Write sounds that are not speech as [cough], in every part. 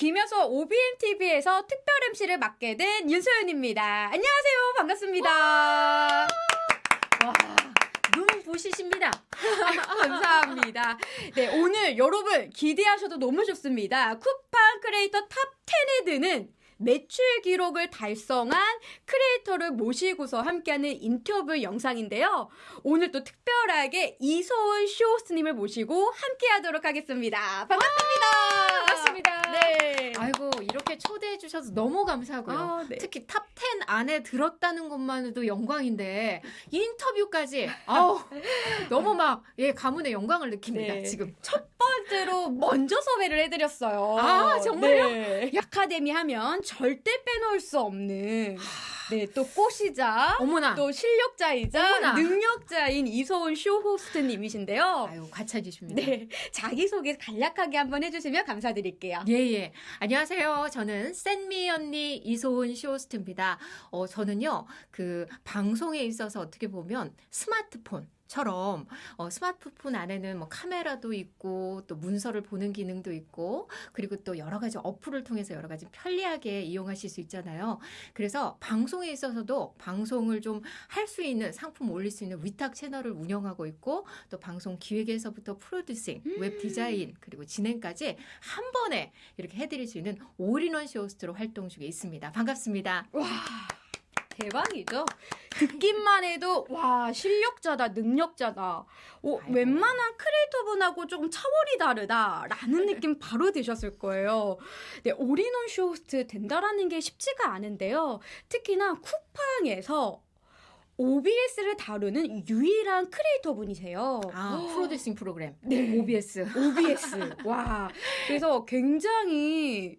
김여서 OBM TV에서 특별 MC를 맡게 된 윤소연입니다. 안녕하세요. 반갑습니다. 와, 눈 부시십니다. [laughs] 감사합니다. 네, 오늘 여러분 기대하셔도 너무 좋습니다. 쿠팡 creator top 10에 드는 매출 기록을 달성한 creator를 모시고서 함께하는 인터뷰 영상인데요. 오늘 또 특별하게 이소은 쇼호스트님을 모시고 함께하도록 하겠습니다. 반갑습니다. 반갑습니다. 네. 아이고 이렇게 초대해 주셔서 너무 감사하고요. 아, 네. 특히 top 10 안에 들었다는 것만으로도 영광인데 [laughs] 인터뷰까지 아우 너무 막 예 가문의 영광을 느낍니다. 네. 지금 첫 번째로 먼저 섭외를 해드렸어요. 아, 정말요? 네. 아카데미 하면 절대 빼놓을 수 없는 네, 또 꽃이자 어머나 또 실력자이자 어머나. 능력자인 이소은 쇼 호스트님이신데요. 아유 과찬이십니다. 네, [laughs] 자기소개 간략하게 한번 해주시면 감사드릴게요. 예 예. 안녕하세요. 저는 센미 언니 이소은 쇼호스트입니다. 어 저는요 그 방송에 있어서 어떻게 보면 스마트폰. 처럼 어, 스마트폰 안에는 뭐 카메라도 있고 또 문서를 보는 기능도 있고 그리고 또 여러 가지 어플을 통해서 여러 가지 편리하게 이용하실 수 있잖아요. 그래서 방송에 있어서도 방송을 좀 할 수 있는 상품 올릴 수 있는 위탁 채널을 운영하고 있고 또 방송 기획에서부터 producing, 웹 디자인 그리고 진행까지 한 번에 이렇게 해드릴 수 있는 올인원 쇼호스트로 활동 중에 있습니다. 반갑습니다. 와, 대박이죠? 듣기만 해도, 와, 실력자다, 능력자다. 오, 아이고. 웬만한 creator분하고 조금 차원이 다르다라는 느낌 바로 드셨을 거예요. 네, 올인원 쇼호스트 된다라는 게 쉽지가 않은데요. 특히나 쿠팡에서 OBS를 다루는 유일한 크리에이터 분이세요. 아 producing 프로그램 네. OBS. OBS. 와. [laughs] 그래서 굉장히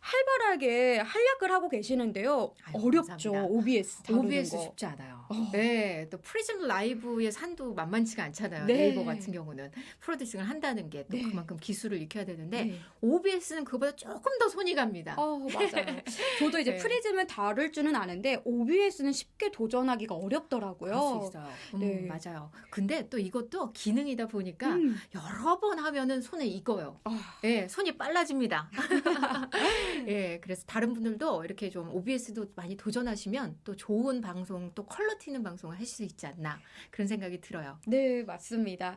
활발하게 활약을 하고 계시는데요. 아이고, 어렵죠. 감사합니다. OBS 다루는 OBS 거. 쉽지 않아요. 어. 네, 또 프리즘 라이브의 산도 만만치가 않잖아요. 네. 네. 네이버 같은 경우는 producing을 한다는 게또 네. 그만큼 기술을 익혀야 되는데 네. OBS는 그보다 조금 더 손이 갑니다. 어, 맞아요. [laughs] 저도 이제 네. 프리즘을 다룰 줄은 아는데 OBS는 쉽게 도전하기가 어렵더라고요. 음, 네. 맞아요. 근데 또 이것도 기능이다 보니까 음. 여러 번 하면은 손에 익어요. 아, 예, 손이 빨라집니다. [laughs] 예, 그래서 다른 분들도 이렇게 좀 OBS도 많이 도전하시면 또 좋은 방송, 또 quality 있는 방송을 하실 수 있지 않나 그런 생각이 들어요. 네, 맞습니다.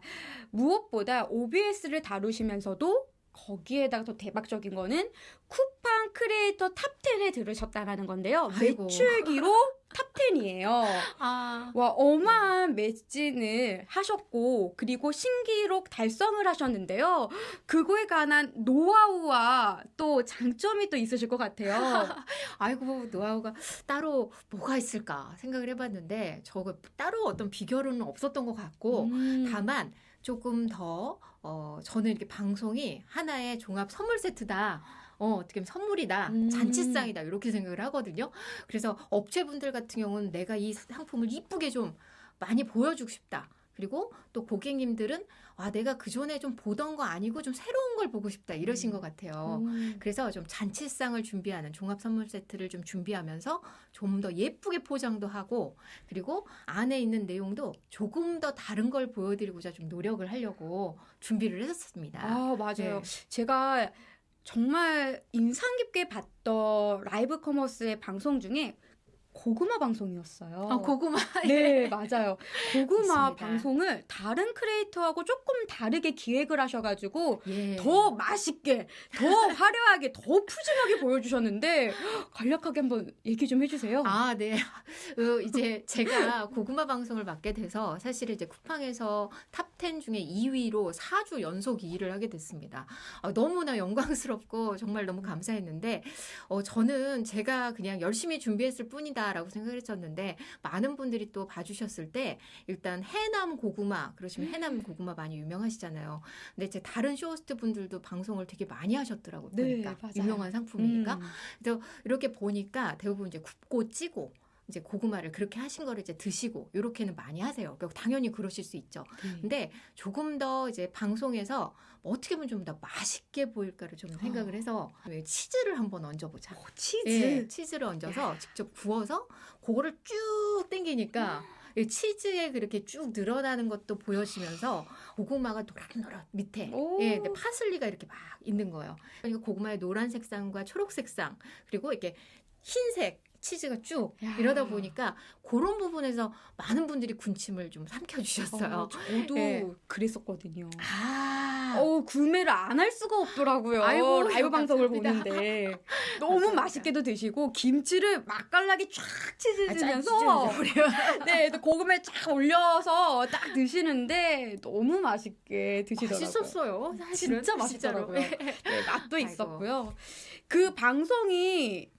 무엇보다 OBS를 다루시면서도 거기에다가 더 대박적인 거는 쿠팡 creator top 10에 들으셨다라는 건데요. 아이고. 매출 기록 [laughs] top 10이에요. 아, 와, 어마한 매진을 하셨고, 그리고 신기록 달성을 하셨는데요. 그거에 관한 노하우와 또 장점이 또 있으실 것 같아요. [laughs] 아이고 노하우가 따로 뭐가 있을까 생각을 해봤는데 저거 따로 어떤 비결은 없었던 것 같고 음. 다만 조금 더 어, 저는 이렇게 방송이 하나의 종합 선물 세트다. 어, 어떻게 보면 선물이다. 음. 잔치상이다. 이렇게 생각을 하거든요. 그래서 업체분들 같은 경우는 내가 이 상품을 이쁘게 좀 많이 보여주고 싶다. 그리고 또 고객님들은 아, 내가 그 전에 좀 보던 거 아니고 좀 새로운 걸 보고 싶다. 이러신 것 같아요. 음. 그래서 좀 잔치상을 준비하는 종합 선물 세트를 좀 준비하면서 좀 더 예쁘게 포장도 하고 그리고 안에 있는 내용도 조금 더 다른 걸 보여드리고자 좀 노력을 하려고 준비를 했었습니다. 아, 맞아요. 네. 제가 정말 인상 깊게 봤던 라이브 커머스의 방송 중에 고구마 방송이었어요. 아, 고구마. [laughs] 네, 맞아요. 고구마 맞습니다. 방송을 다른 크리에이터하고 조금 다르게 기획을 하셔가지고 예. 더 맛있게, 더 [laughs] 화려하게, 더 푸짐하게 보여주셨는데 간략하게 한번 얘기 좀 해주세요. 아, 네. [laughs] 어, 이제 제가 고구마 방송을 맡게 돼서 사실 이제 쿠팡에서 top 10 중에 2위로 4주 연속 2위를 하게 됐습니다. 아, 너무나 영광스럽고 정말 너무 감사했는데, 어, 저는 제가 그냥 열심히 준비했을 뿐이다 라고 생각을 했었는데, 많은 분들이 또 봐주셨을 때, 일단 해남 고구마, 그러시면 해남 고구마 많이 유명하시잖아요. 근데 이제 다른 쇼호스트 분들도 방송을 되게 많이 하셨더라고요. 네, 보니까. 맞아요. 유명한 상품이니까. 음. 이렇게 보니까 대부분 이제 굽고 찌고 이제 고구마를 그렇게 하신 거를 이제 드시고 이렇게는 많이 하세요. 그러니까 당연히 그러실 수 있죠. 네. 근데 조금 더 이제 방송에서 뭐 어떻게 보면 좀 더 맛있게 보일까를 좀 생각을 해서 치즈를 한번 얹어보자. 오, 치즈. 예, 치즈를 얹어서 직접 구워서 그거를 쭉 땡기니까 이 치즈에 그렇게 쭉 늘어나는 것도 보여지면서 고구마가 노릇노릇 밑에 오. 예, 근데 파슬리가 이렇게 막 있는 거예요. 그러니까 고구마의 노란 색상과 초록 색상 그리고 이렇게 흰색 치즈가 쭉 야. 이러다 보니까 그런 부분에서 많은 분들이 군침을 좀 삼켜주셨어요. 어, 저도 예. 그랬었거든요. 아, 어 구매를 안 할 수가 없더라고요. 아이고, 라이브 방송을 감사합니다. 보는데 [laughs] 너무 감사합니다. 맛있게도 드시고 김치를 맛깔나게 쫙 아, 치즈면서 그래요. [laughs] 네, 또 고구마에 쫙 올려서 딱 드시는데 너무 맛있게 드시더라고요. 맛있었어요. 사실은. 진짜. 맛있더라고요. [laughs] 네, 맛도 아이고. 있었고요. 그 방송이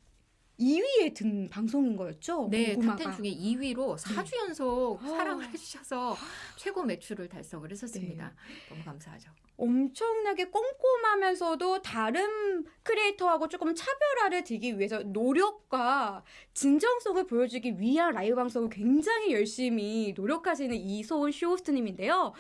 2위에 든 방송인 거였죠? 네, 고구마가. top10 중에 2위로 4주 연속 아. 사랑을 해주셔서 최고 매출을 달성을 했었습니다. 너무 감사하죠. 엄청나게 꼼꼼하면서도 다른 크리에이터하고 조금 차별화를 두기 위해서 노력과 진정성을 보여주기 위한 라이브 방송을 굉장히 열심히 노력하시는 이소은 쇼호스트님인데요.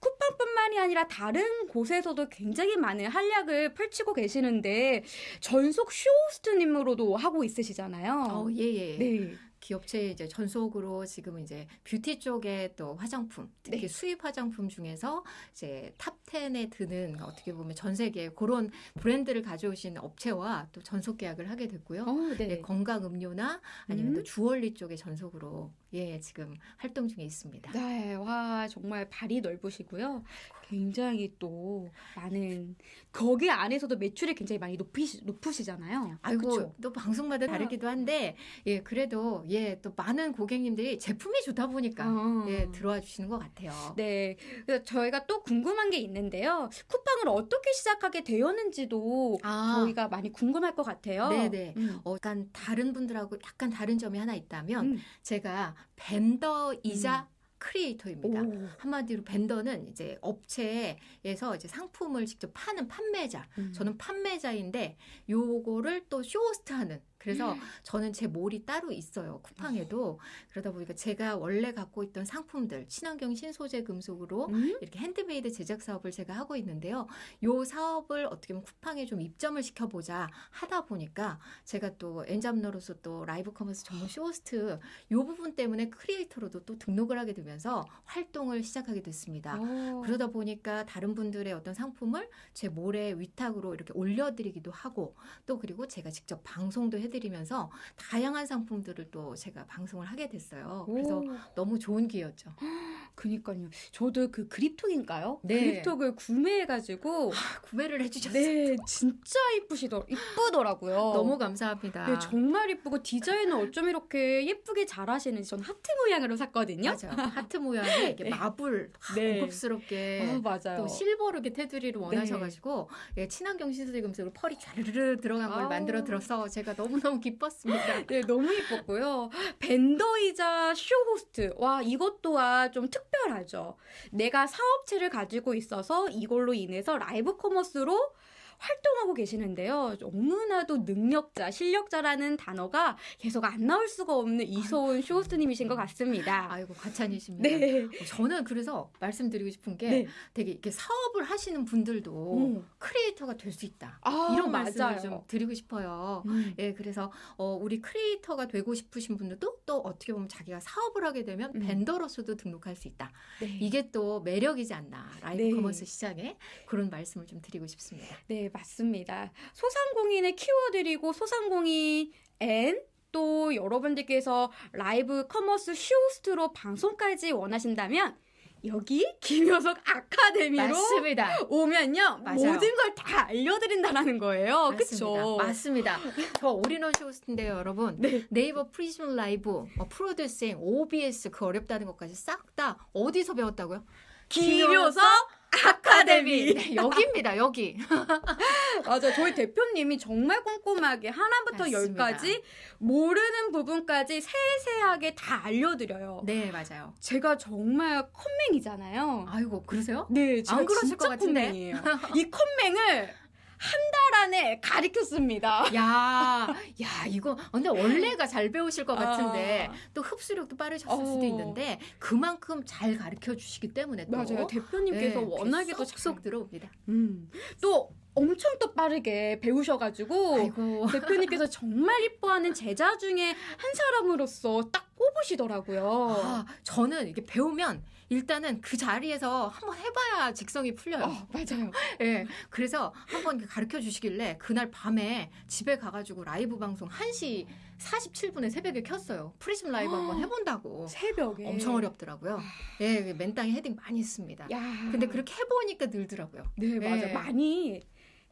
쿠팡뿐만이 아니라 다른 곳에서도 굉장히 많은 활약을 펼치고 계시는데 전속 쇼호스트님으로도 하고 있으시잖아요. 어, 예, 예. 네. 기업체 이제 전속으로 지금 이제 뷰티 쪽에 또 화장품, 특히 네. 수입 화장품 중에서 이제 top 10에 드는 어떻게 보면 전 세계 그런 브랜드를 가져오신 업체와 또 전속 계약을 하게 됐고요. 어, 네. 네, 건강 음료나 아니면 음. 또 주얼리 쪽의 전속으로 예, 지금 활동 중에 있습니다. 네, 와 정말 발이 넓으시고요. 굉장히 또 많은 거기 안에서도 매출이 굉장히 많이 높으시, 높으시잖아요. 아이고 그쵸? 또 방송마다 다르기도 한데 예 그래도 예 또 많은 고객님들이 제품이 좋다 보니까 어. 예 들어와 주시는 것 같아요. 네, 그래서 저희가 또 궁금한 게 있는데요. 쿠팡을 어떻게 시작하게 되었는지도 아. 저희가 많이 궁금할 것 같아요. 네네. 음. 어, 약간 다른 분들하고 약간 다른 점이 하나 있다면 음. 제가 벤더이자 크리에이터입니다. 오. 한마디로 벤더는 이제 업체에서 이제 상품을 직접 파는 판매자. 음. 저는 판매자인데 요거를 또 쇼호스트하는. 그래서 저는 제 몰이 따로 있어요. 쿠팡에도. 그러다 보니까 제가 원래 갖고 있던 상품들 친환경 신소재 금속으로 음? 이렇게 핸드메이드 제작 사업을 제가 하고 있는데요. 요 사업을 어떻게 보면 쿠팡에 좀 입점을 시켜보자 하다 보니까 제가 또 N잡러로서 또 라이브 커머스 전문 쇼호스트 요 부분 때문에 크리에이터로도 또 등록을 하게 되면서 활동을 시작하게 됐습니다. 어. 그러다 보니까 다른 분들의 어떤 상품을 제 몰에 위탁으로 이렇게 올려드리기도 하고 또 그리고 제가 직접 방송도 해 드리면서 다양한 상품들을 또 제가 방송을 하게 됐어요. 그래서 오. 너무 좋은 기회였죠. [gasps] 그니까요. 저도 그 그립톡인가요? 네. 그립톡을 구매해가지고 구매를 해주셨어요. 네, 진짜 이쁘시더 이쁘더라고요. [laughs] 너무 감사합니다. 네, 정말 이쁘고 디자인을 어쩜 이렇게 예쁘게 잘하시는지 전 하트 모양으로 샀거든요. 맞아요. 하트 모양의 [laughs] 이렇게 네. 마블 아, 네. 고급스럽게 아, 맞아요. 또 실버로 이렇게 테두리를 원하셔가지고 예, 친환경 신소재 금속으로 펄이 촤르르 들어간 걸 아우. 만들어 드려서 제가 너무 너무 기뻤습니다. 네, 너무 예뻤고요. 벤더이자 쇼호스트. 와, 이것 또한 좀 특별하죠. 내가 사업체를 가지고 있어서 이걸로 인해서 라이브 커머스로 활동하고 계시는데요. 너무나도 능력자, 실력자라는 단어가 계속 안 나올 수가 없는 이소은 쇼호스트님이신 것 같습니다. 아이고 과찬이십니다. 네. 어, 저는 그래서 말씀드리고 싶은 게 네. 되게 이렇게 사업을 하시는 분들도 음. 크리에이터가 될 수 있다. 아, 이런 말씀을 맞아요. 좀 드리고 싶어요. 음. 예, 그래서 어, 우리 크리에이터가 되고 싶으신 분들도 또 어떻게 보면 자기가 사업을 하게 되면 음. 벤더로서도 등록할 수 있다. 네. 이게 또 매력이지 않나 라이브 네. 커머스 시장에 그런 말씀을 좀 드리고 싶습니다. 네, 맞습니다. 소상공인을 키워드리고 소상공인 and 또 여러분들께서 라이브 커머스 쇼호스트로 방송까지 원하신다면 여기 김효석 아카데미로 맞습니다. 오면요 맞아요. 모든 걸 다 알려드린다는 거예요. 그렇죠? 맞습니다. 저 올인원 쇼호스트인데요, 여러분. 네. 네이버 프리즘 라이브, 어, 프로듀싱, OBS 그 어렵다는 것까지 싹 다 어디서 배웠다고요? 김효석 아카데미. 네, 여기입니다, 여기. [laughs] 맞아, 저희 대표님이 정말 꼼꼼하게 하나부터 맞습니다. 열까지 모르는 부분까지 세세하게 다 알려드려요. 네, 맞아요. 제가 정말 컴맹이잖아요. 아이고, 그러세요? 네, 제가 안 그러실 진짜 것 같은데? 컴맹이에요. 이 컴맹을 [laughs] 한 달 안에 가르쳤습니다. 야, 야, 이거 근데 원래가 잘 배우실 것 같은데 아. 또 흡수력도 빠르셨을 어. 수도 있는데 그만큼 잘 가르쳐 주시기 때문에 또 맞아요. 대표님께서 네, 워낙에 또 쏙쏙 잘- 들어옵니다. 음, 또 엄청 또 빠르게 배우셔가지고 아이고. 대표님께서 정말 이뻐하는 제자 중에 한 사람으로서 딱 꼽으시더라고요. 아, 저는 이게 배우면 일단은 그 자리에서 한번 해봐야 직성이 풀려요. 어, 맞아요. [laughs] 예. 그래서 한번 가르쳐 주시길래 그날 밤에 집에 가가지고 라이브 방송 1시 47분에 새벽에 켰어요. 프리즘 라이브 한번 해본다고. 새벽에 엄청 어렵더라고요. 예, 맨땅에 헤딩 많이 했습니다. 야. 근데 그렇게 해보니까 늘더라고요. 네, 맞아요. 네. 많이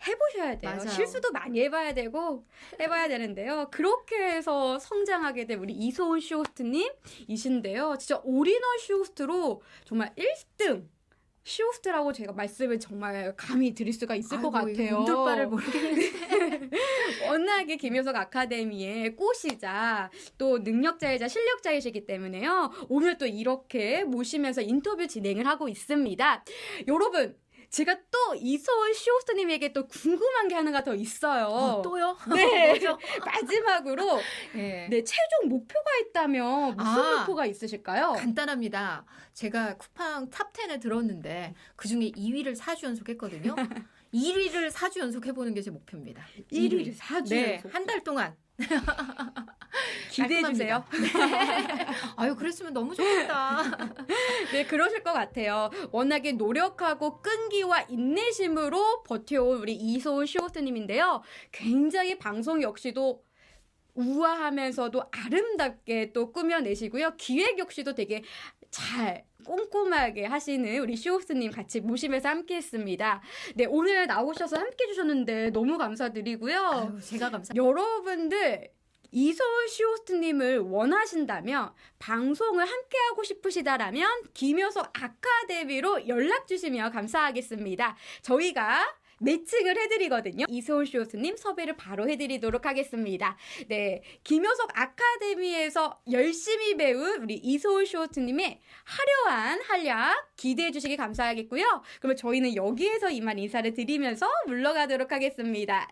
해보셔야 돼요. 맞아요. 실수도 많이 해봐야 되고 해봐야 되는데요. 그렇게 해서 성장하게 된 우리 이소은 쇼호스트님 이신데요. 진짜 올인원 쇼호스트로 정말 1등 쇼호스트라고 제가 말씀을 정말 감히 드릴 수가 있을 것 아이고, 이거 같아요. 몸둘바를 모르겠는데. [laughs] 워낙에 김효석 아카데미의 꽃이자 또 능력자이자 실력자이시기 때문에요. 오늘 또 이렇게 모시면서 인터뷰 진행을 하고 있습니다. 여러분, 제가 또 이소은 쇼호스트님에게 또 궁금한 게 하나가 더 있어요. 어, 또요? 네. [laughs] [laughs] 마지막으로 [laughs] 예. 네 최종 목표가 있다면 무슨 아. 목표가 있으실까요? 간단합니다. 제가 쿠팡 top 10에 들었는데 그 중에 2위를 4주 연속했거든요. 1위를 4주 연속해보는 게 제 목표입니다. 1위를 4주 네, 연속. 한 달 동안. 기대해 주세요. 깔끔합니다. 아유, 그랬으면 너무 좋겠다. [laughs] 네, 그러실 것 같아요. 워낙에 노력하고 끈기와 인내심으로 버텨온 우리 이소은 쇼호스트님인데요. 굉장히 방송 역시도 우아하면서도 아름답게 또 꾸며내시고요. 기획 역시도 되게 잘 꼼꼼하게 하시는 우리 쇼호스님 같이 모시면서 함께 했습니다. 네, 오늘 나오셔서 함께 해주셨는데 너무 감사드리고요. 아유, 제가 감사. 여러분들 이소은 쇼호스트님을 원하신다면 방송을 함께하고 싶으시다라면 김효석 아카데미로 연락 주시면 감사하겠습니다. 저희가 매칭을 해드리거든요. 이소은 쇼호스트님 섭외를 바로 해드리도록 하겠습니다. 네, 김효석 아카데미에서 열심히 배운 우리 이소은 쇼호스트님의 화려한 한약 기대해 주시기 감사하겠고요. 그러면 저희는 여기에서 이만 인사를 드리면서 물러가도록 하겠습니다.